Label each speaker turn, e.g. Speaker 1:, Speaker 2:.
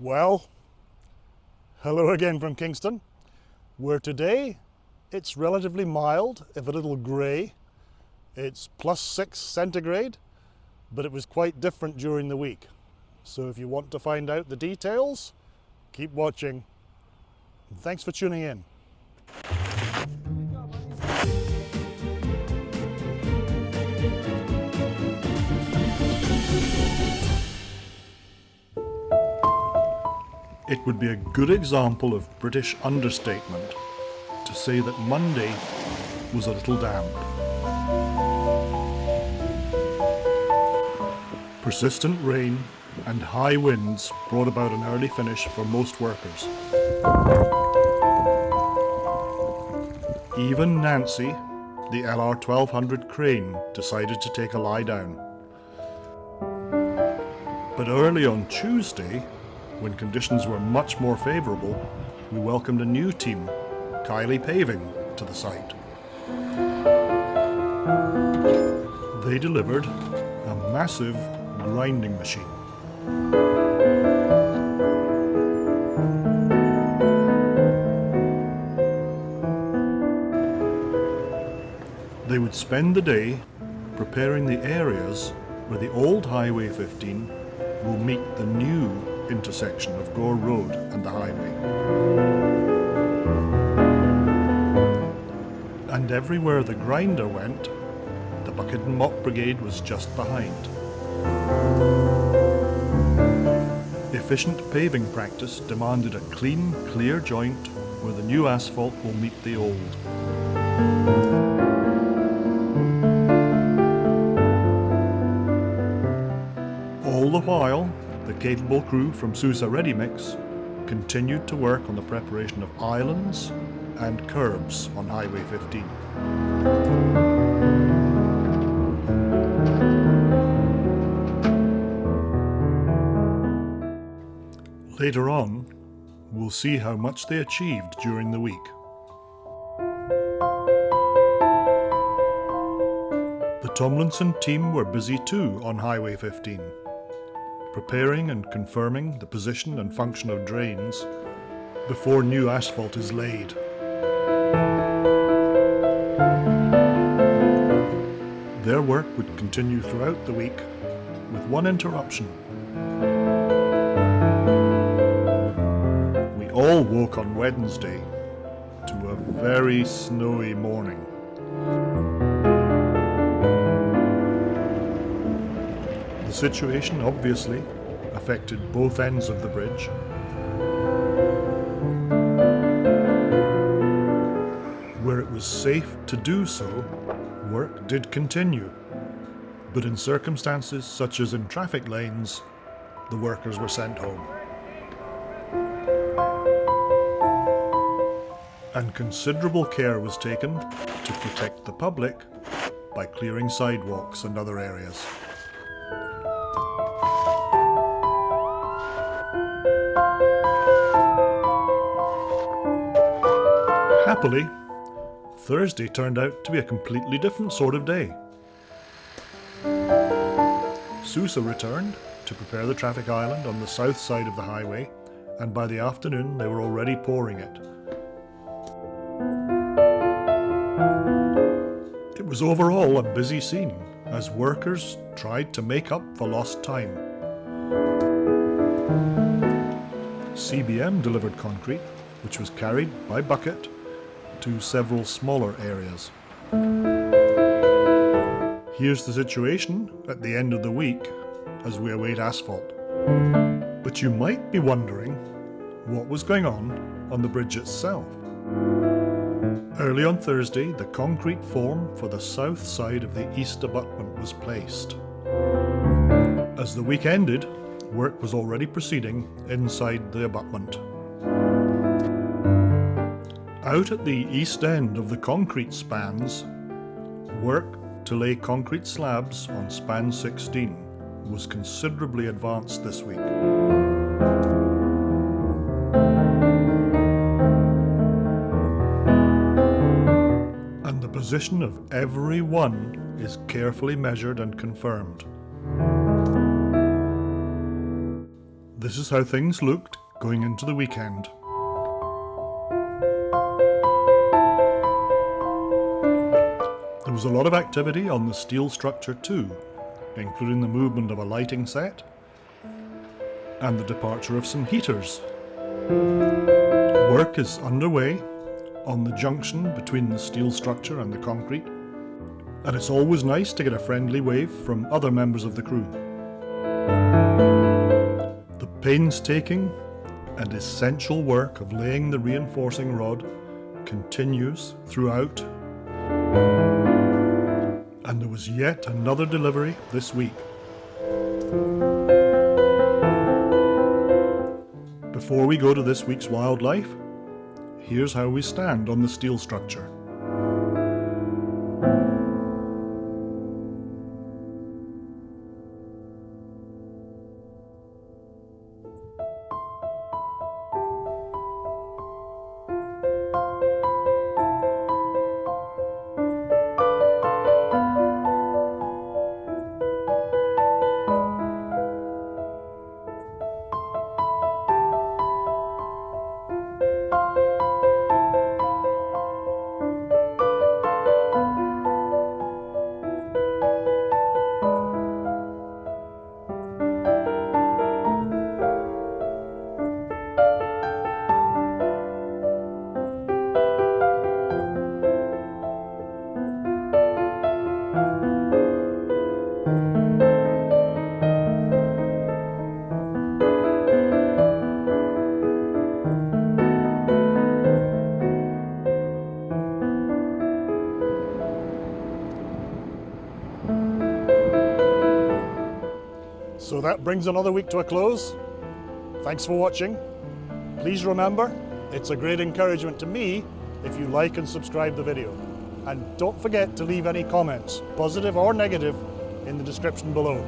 Speaker 1: Well, hello again from Kingston, where today it's relatively mild, if a little grey. It's plus six centigrade, but it was quite different during the week. So if you want to find out the details, keep watching. Thanks for tuning in. It would be a good example of British understatement to say that Monday was a little damp. Persistent rain and high winds brought about an early finish for most workers. Even Nancy, the LR 1200 crane, decided to take a lie down. But early on Tuesday, when conditions were much more favourable, we welcomed a new team, Kiley Paving, to the site. They delivered a massive grinding machine. They would spend the day preparing the areas where the old Highway 15 will meet the new intersection of Gore Road and the highway. And everywhere the grinder went, the bucket and mop brigade was just behind. Efficient paving practice demanded a clean, clear joint where the new asphalt will meet the old. All the while, capable crew from Sousa Ready Mix continued to work on the preparation of islands and curbs on Highway 15. Later on, we'll see how much they achieved during the week. The Tomlinson team were busy too on Highway 15 preparing and confirming the position and function of drains before new asphalt is laid. Their work would continue throughout the week with one interruption. We all woke on Wednesday to a very snowy morning. The situation obviously affected both ends of the bridge. Where it was safe to do so, work did continue. But in circumstances such as in traffic lanes, the workers were sent home. And considerable care was taken to protect the public by clearing sidewalks and other areas. Happily, Thursday turned out to be a completely different sort of day. Sousa returned to prepare the traffic island on the south side of the highway, and by the afternoon they were already pouring it. It was overall a busy scene as workers tried to make up for lost time. CBM delivered concrete, which was carried by bucket to several smaller areas. Here's the situation at the end of the week as we await asphalt. But you might be wondering what was going on on the bridge itself. Early on Thursday, the concrete form for the south side of the east abutment was placed. As the week ended, work was already proceeding inside the abutment. Out at the east end of the concrete spans, work to lay concrete slabs on span 16 was considerably advanced this week. And the position of every one is carefully measured and confirmed. this is how things looked going into the weekend. Was a lot of activity on the steel structure too, including the movement of a lighting set and the departure of some heaters. Work is underway on the junction between the steel structure and the concrete, and it's always nice to get a friendly wave from other members of the crew. The painstaking and essential work of laying the reinforcing rod continues throughout and there was yet another delivery this week. Before we go to this week's wildlife, here's how we stand on the steel structure. That brings another week to a close. Thanks for watching. Please remember, it's a great encouragement to me if you like and subscribe the video. And don't forget to leave any comments, positive or negative, in the description below.